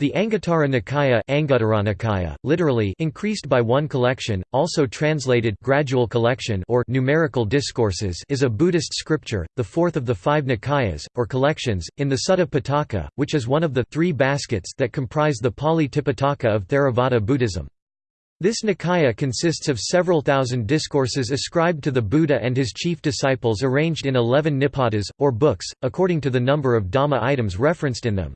The Anguttara Nikaya, Nikaya literally increased by one collection, also translated gradual collection or numerical discourses is a Buddhist scripture, the fourth of the five Nikayas, or collections, in the Sutta Pitaka, which is one of the three baskets that comprise the Pali Tipitaka of Theravada Buddhism. This Nikaya consists of several thousand discourses ascribed to the Buddha and his chief disciples arranged in eleven nipatas, or books, according to the number of Dhamma items referenced in them.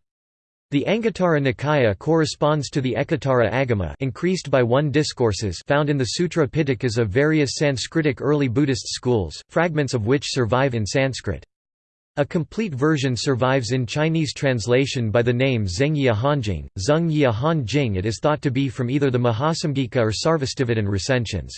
The Anguttara Nikaya corresponds to the Ekottara Agama increased by one discourses found in the Sutra Pitakas of various Sanskritic early Buddhist schools, fragments of which survive in Sanskrit. A complete version survives in Chinese translation by the name Zengyi Ahanjing. Zengyi Ahanjing it is thought to be from either the Mahasamghika or Sarvastivadin recensions.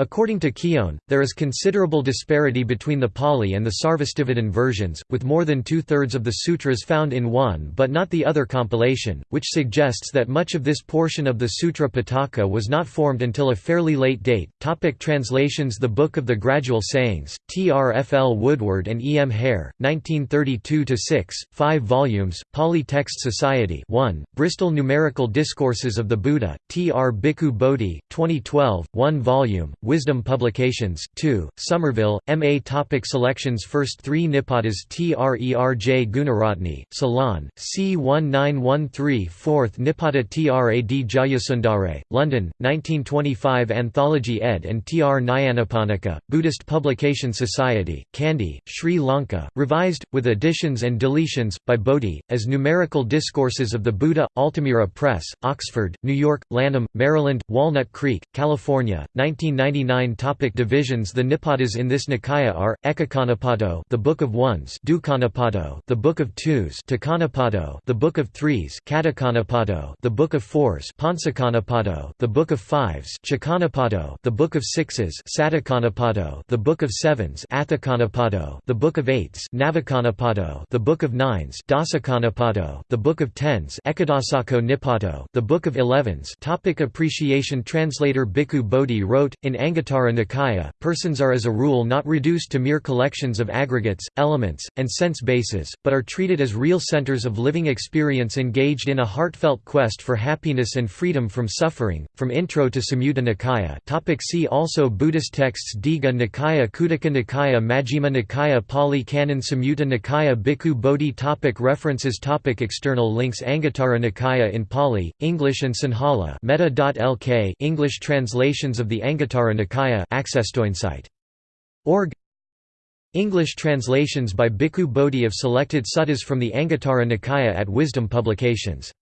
According to Keown, there is considerable disparity between the Pali and the Sarvastivadin versions, with more than two-thirds of the sutras found in one but not the other compilation, which suggests that much of this portion of the Sutra Pitaka was not formed until a fairly late date. Topic translations The Book of the Gradual Sayings, T. R. F. L. Woodward and E. M. Hare, 1932–6, 5 volumes, Pali Text Society 1, Bristol Numerical Discourses of the Buddha, T. R. Bhikkhu Bodhi, 2012, 1 volume, Wisdom Publications, 2, Somerville, M.A. Topic Selections First three Nipatas Trerej Gooneratne, Ceylon, C 1913 4th Nipata Trad Jayasundare, London, 1925 Anthology ed. and Tr Nyanaponika, Buddhist Publication Society, Kandy, Sri Lanka, revised, with additions and deletions, by Bodhi, as Numerical Discourses of the Buddha, Altamira Press, Oxford, New York, Lanham, Maryland, Walnut Creek, California, 1990 99 topic divisions The Nipatas in this Nikaya are, Ekakanipato the Book of Ones Dukanipato the Book of Twos Tikanipato the Book of Threes Catukkanipato the Book of Fours Pancakanipato the Book of Fives Chakkanipato the Book of Sixes Sattakanipato the Book of Sevens Atthakanipato the Book of Eights Navakanipato the Book of Nines Dasakanipato the Book of Tens Ekadasako Nipato the Book of Elevens Topic Appreciation Translator Bhikkhu Bodhi wrote, in Anguttara Nikaya, persons are as a rule not reduced to mere collections of aggregates, elements, and sense bases, but are treated as real centers of living experience engaged in a heartfelt quest for happiness and freedom from suffering. From Intro to Samyutta Nikaya. Topic see also Buddhist texts Digha Nikaya Khuddaka Nikaya Majjhima Nikaya Pali Canon Samyutta Nikaya Bhikkhu Bodhi topic References topic External links Anguttara Nikaya in Pali, English and Sinhala metta.lk English translations of the Anguttara Nikaya Org. English translations by Bhikkhu Bodhi of selected suttas from the Anguttara Nikaya at Wisdom Publications